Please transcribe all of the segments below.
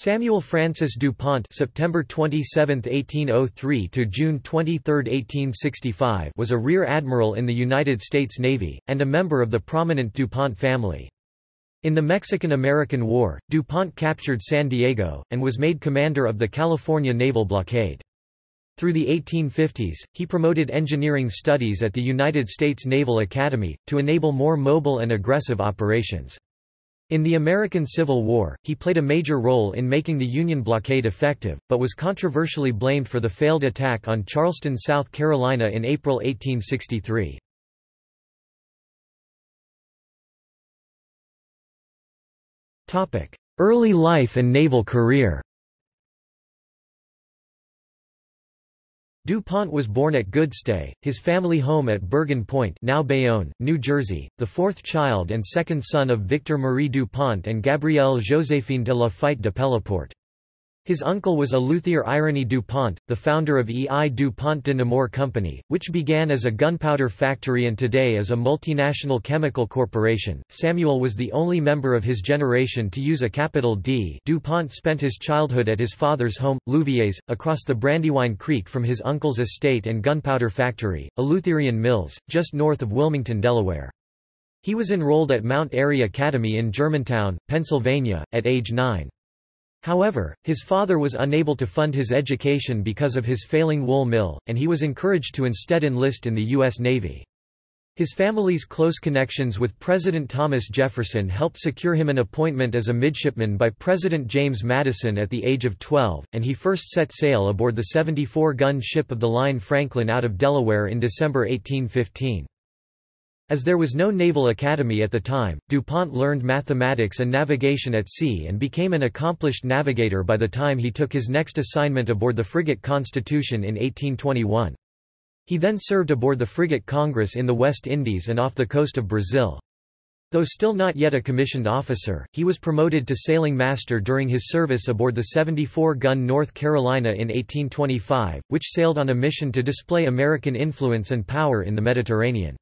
Samuel Francis DuPont September 27, 1803 to June 23, 1865 was a rear admiral in the United States Navy, and a member of the prominent DuPont family. In the Mexican–American War, DuPont captured San Diego, and was made commander of the California naval blockade. Through the 1850s, he promoted engineering studies at the United States Naval Academy, to enable more mobile and aggressive operations. In the American Civil War, he played a major role in making the Union blockade effective, but was controversially blamed for the failed attack on Charleston, South Carolina in April 1863. Early life and naval career DuPont was born at Goodstay, his family home at Bergen Point now Bayonne, New Jersey, the fourth child and second son of Victor Marie DuPont and Gabrielle Joséphine de la Fayette de Pelleport. His uncle was Eleuthère Irénée DuPont, the founder of E. I. DuPont de Nemours Company, which began as a gunpowder factory and today is a multinational chemical corporation. Samuel was the only member of his generation to use a capital D. DuPont spent his childhood at his father's home, Louviers, across the Brandywine Creek from his uncle's estate and gunpowder factory, Eleutherian Mills, just north of Wilmington, Delaware. He was enrolled at Mount Airy Academy in Germantown, Pennsylvania, at age nine. However, his father was unable to fund his education because of his failing wool mill, and he was encouraged to instead enlist in the U.S. Navy. His family's close connections with President Thomas Jefferson helped secure him an appointment as a midshipman by President James Madison at the age of 12, and he first set sail aboard the 74-gun ship of the line Franklin out of Delaware in December 1815. As there was no naval academy at the time, DuPont learned mathematics and navigation at sea and became an accomplished navigator by the time he took his next assignment aboard the frigate Constitution in 1821. He then served aboard the frigate Congress in the West Indies and off the coast of Brazil. Though still not yet a commissioned officer, he was promoted to sailing master during his service aboard the 74-gun North Carolina in 1825, which sailed on a mission to display American influence and power in the Mediterranean.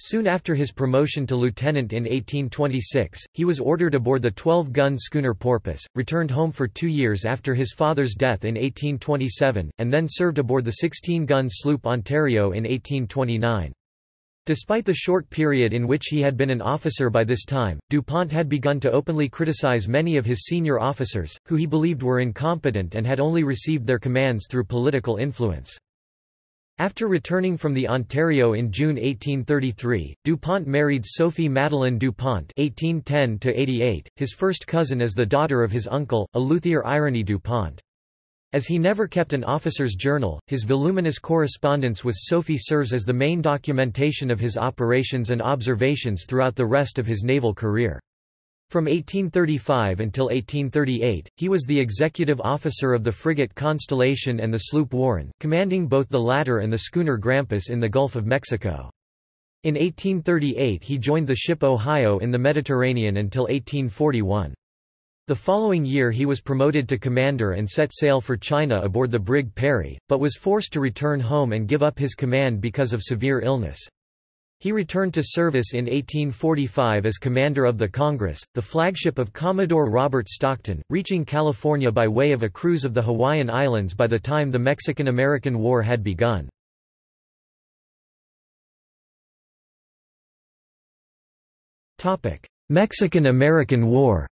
Soon after his promotion to lieutenant in 1826, he was ordered aboard the 12-gun schooner Porpoise, returned home for two years after his father's death in 1827, and then served aboard the 16-gun sloop Ontario in 1829. Despite the short period in which he had been an officer by this time, DuPont had begun to openly criticize many of his senior officers, who he believed were incompetent and had only received their commands through political influence. After returning from the Ontario in June 1833, DuPont married Sophie Madeleine DuPont (1810–88), his first cousin as the daughter of his uncle, Eleuthère Irénée DuPont. As he never kept an officer's journal, his voluminous correspondence with Sophie serves as the main documentation of his operations and observations throughout the rest of his naval career. From 1835 until 1838, he was the executive officer of the frigate Constellation and the sloop Warren, commanding both the latter and the schooner Grampus in the Gulf of Mexico. In 1838 he joined the ship Ohio in the Mediterranean until 1841. The following year he was promoted to commander and set sail for China aboard the brig Perry, but was forced to return home and give up his command because of severe illness. He returned to service in 1845 as commander of the Congress, the flagship of Commodore Robert Stockton, reaching California by way of a cruise of the Hawaiian Islands by the time the Mexican–American War had begun. Mexican–American War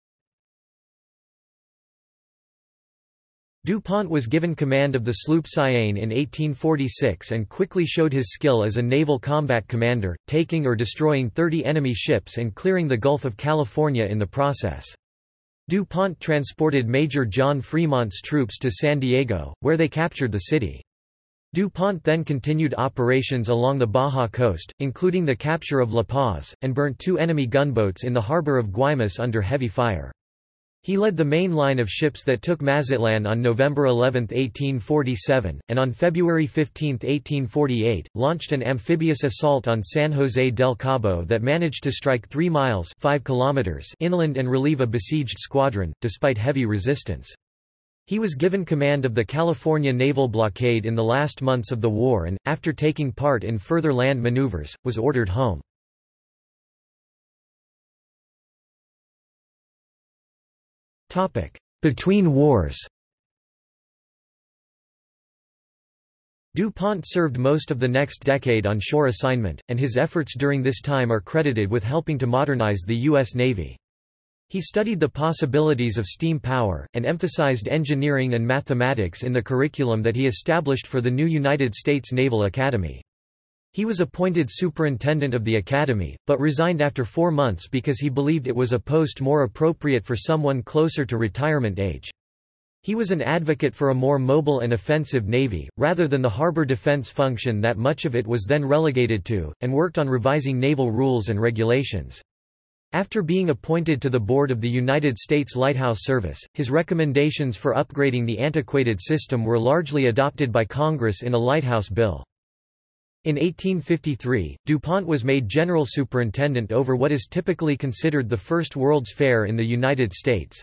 DuPont was given command of the sloop Cyane in 1846 and quickly showed his skill as a naval combat commander, taking or destroying 30 enemy ships and clearing the Gulf of California in the process. DuPont transported Major John Fremont's troops to San Diego, where they captured the city. DuPont then continued operations along the Baja coast, including the capture of La Paz, and burnt two enemy gunboats in the harbor of Guaymas under heavy fire. He led the main line of ships that took Mazatlan on November 11, 1847, and on February 15, 1848, launched an amphibious assault on San José del Cabo that managed to strike 3 miles 5 kilometers inland and relieve a besieged squadron, despite heavy resistance. He was given command of the California naval blockade in the last months of the war and, after taking part in further land maneuvers, was ordered home. Between wars DuPont served most of the next decade on shore assignment, and his efforts during this time are credited with helping to modernize the U.S. Navy. He studied the possibilities of steam power, and emphasized engineering and mathematics in the curriculum that he established for the new United States Naval Academy. He was appointed superintendent of the academy, but resigned after four months because he believed it was a post more appropriate for someone closer to retirement age. He was an advocate for a more mobile and offensive navy, rather than the harbor defense function that much of it was then relegated to, and worked on revising naval rules and regulations. After being appointed to the board of the United States Lighthouse Service, his recommendations for upgrading the antiquated system were largely adopted by Congress in a lighthouse bill. In 1853, DuPont was made general superintendent over what is typically considered the first World's Fair in the United States,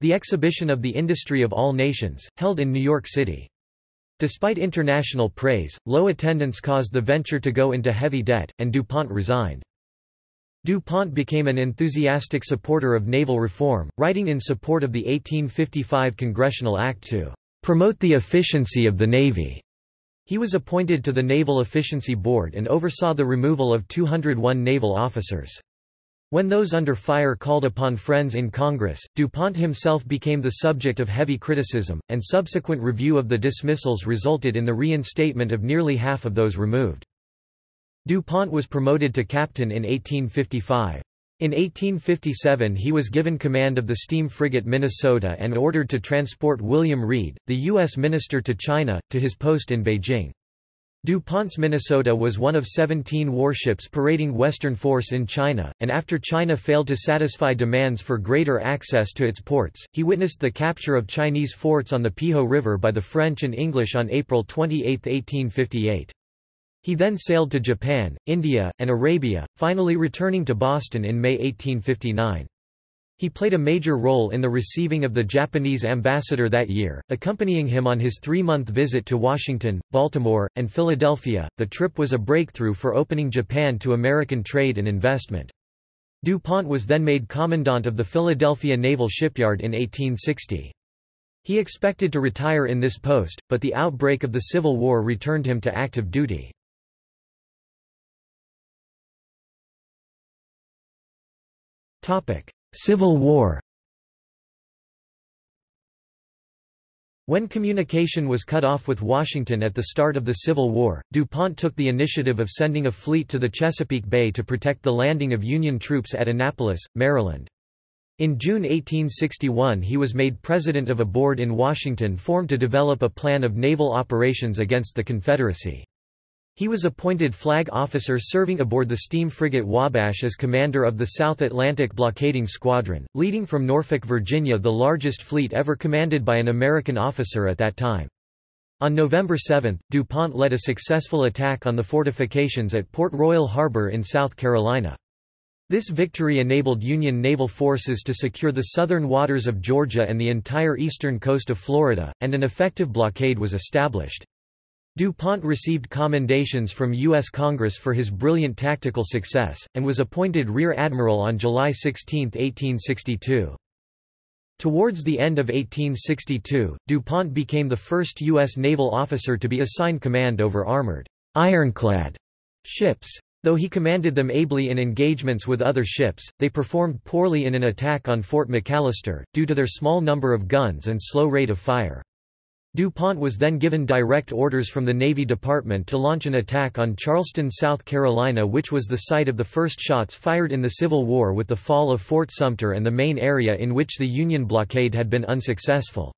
the exhibition of the industry of all nations, held in New York City. Despite international praise, low attendance caused the venture to go into heavy debt, and DuPont resigned. DuPont became an enthusiastic supporter of naval reform, writing in support of the 1855 Congressional Act to promote the efficiency of the Navy. He was appointed to the Naval Efficiency Board and oversaw the removal of 201 naval officers. When those under fire called upon friends in Congress, DuPont himself became the subject of heavy criticism, and subsequent review of the dismissals resulted in the reinstatement of nearly half of those removed. DuPont was promoted to captain in 1855. In 1857 he was given command of the steam frigate Minnesota and ordered to transport William Reed, the U.S. minister to China, to his post in Beijing. DuPont's Minnesota was one of 17 warships parading Western force in China, and after China failed to satisfy demands for greater access to its ports, he witnessed the capture of Chinese forts on the Peiho River by the French and English on April 28, 1858. He then sailed to Japan, India, and Arabia, finally returning to Boston in May 1859. He played a major role in the receiving of the Japanese ambassador that year, accompanying him on his three-month visit to Washington, Baltimore, and Philadelphia. The trip was a breakthrough for opening Japan to American trade and investment. DuPont was then made commandant of the Philadelphia Naval Shipyard in 1860. He expected to retire in this post, but the outbreak of the Civil War returned him to active duty. Civil War When communication was cut off with Washington at the start of the Civil War, DuPont took the initiative of sending a fleet to the Chesapeake Bay to protect the landing of Union troops at Annapolis, Maryland. In June 1861 he was made president of a board in Washington formed to develop a plan of naval operations against the Confederacy. He was appointed flag officer serving aboard the steam frigate Wabash as commander of the South Atlantic Blockading Squadron, leading from Norfolk, Virginia the largest fleet ever commanded by an American officer at that time. On November 7, DuPont led a successful attack on the fortifications at Port Royal Harbor in South Carolina. This victory enabled Union naval forces to secure the southern waters of Georgia and the entire eastern coast of Florida, and an effective blockade was established. DuPont received commendations from U.S. Congress for his brilliant tactical success, and was appointed Rear Admiral on July 16, 1862. Towards the end of 1862, DuPont became the first U.S. naval officer to be assigned command over armored, ironclad ships. Though he commanded them ably in engagements with other ships, they performed poorly in an attack on Fort McAllister, due to their small number of guns and slow rate of fire. DuPont was then given direct orders from the Navy Department to launch an attack on Charleston, South Carolina which was the site of the first shots fired in the Civil War with the fall of Fort Sumter and the main area in which the Union blockade had been unsuccessful.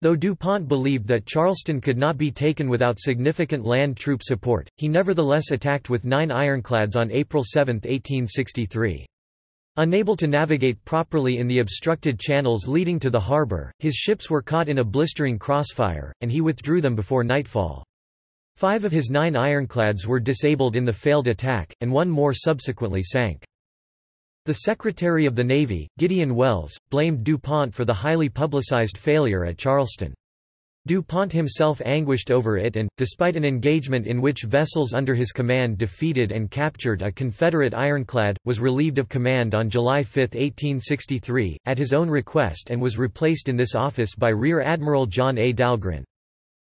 Though DuPont believed that Charleston could not be taken without significant land troop support, he nevertheless attacked with nine ironclads on April 7, 1863. Unable to navigate properly in the obstructed channels leading to the harbor, his ships were caught in a blistering crossfire, and he withdrew them before nightfall. Five of his nine ironclads were disabled in the failed attack, and one more subsequently sank. The Secretary of the Navy, Gideon Welles, blamed DuPont for the highly publicized failure at Charleston. DuPont himself anguished over it and, despite an engagement in which vessels under his command defeated and captured a Confederate ironclad, was relieved of command on July 5, 1863, at his own request and was replaced in this office by Rear Admiral John A. Dahlgren.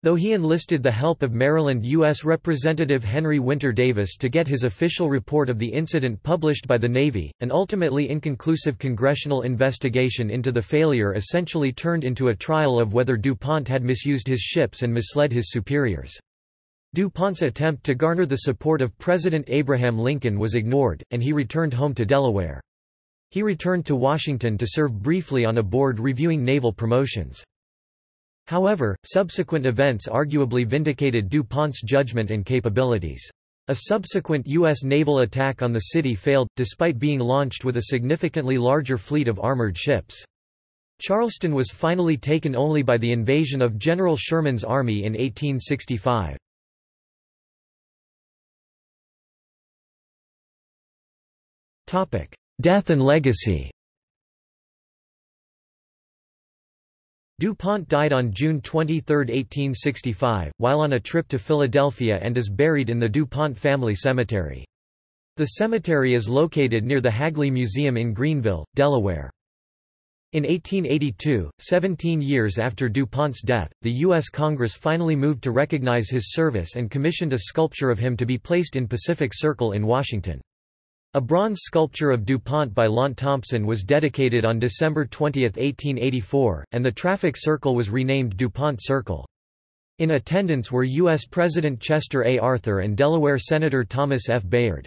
Though he enlisted the help of Maryland U.S. Representative Henry Winter Davis to get his official report of the incident published by the Navy, an ultimately inconclusive congressional investigation into the failure essentially turned into a trial of whether DuPont had misused his ships and misled his superiors. DuPont's attempt to garner the support of President Abraham Lincoln was ignored, and he returned home to Delaware. He returned to Washington to serve briefly on a board reviewing naval promotions. However, subsequent events arguably vindicated DuPont's judgment and capabilities. A subsequent U.S. naval attack on the city failed, despite being launched with a significantly larger fleet of armored ships. Charleston was finally taken only by the invasion of General Sherman's army in 1865. Death and legacy DuPont died on June 23, 1865, while on a trip to Philadelphia and is buried in the DuPont family cemetery. The cemetery is located near the Hagley Museum in Greenville, Delaware. In 1882, 17 years after DuPont's death, the U.S. Congress finally moved to recognize his service and commissioned a sculpture of him to be placed in Pacific Circle in Washington. A bronze sculpture of DuPont by Launt Thompson was dedicated on December 20, 1884, and the traffic circle was renamed DuPont Circle. In attendance were U.S. President Chester A. Arthur and Delaware Senator Thomas F. Bayard.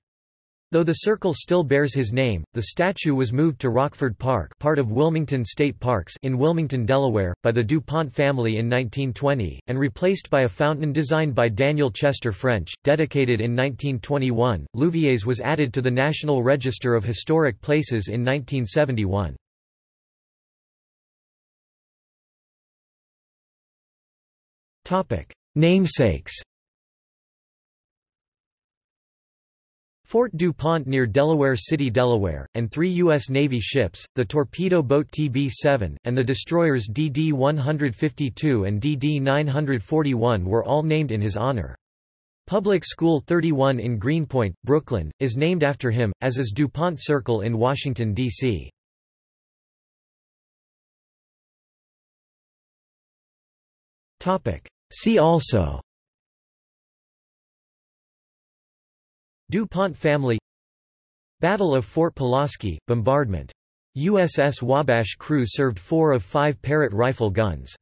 Though the circle still bears his name, the statue was moved to Rockford Park part of Wilmington State Parks in Wilmington, Delaware, by the DuPont family in 1920, and replaced by a fountain designed by Daniel Chester French, dedicated in 1921. Louviers was added to the National Register of Historic Places in 1971. Namesakes Fort DuPont near Delaware City, Delaware, and three U.S. Navy ships, the torpedo boat TB-7, and the destroyers DD-152 and DD-941 were all named in his honor. Public School 31 in Greenpoint, Brooklyn, is named after him, as is DuPont Circle in Washington, D.C. See also DuPont family Battle of Fort Pulaski, bombardment. USS Wabash crew served four of five Parrott rifle guns.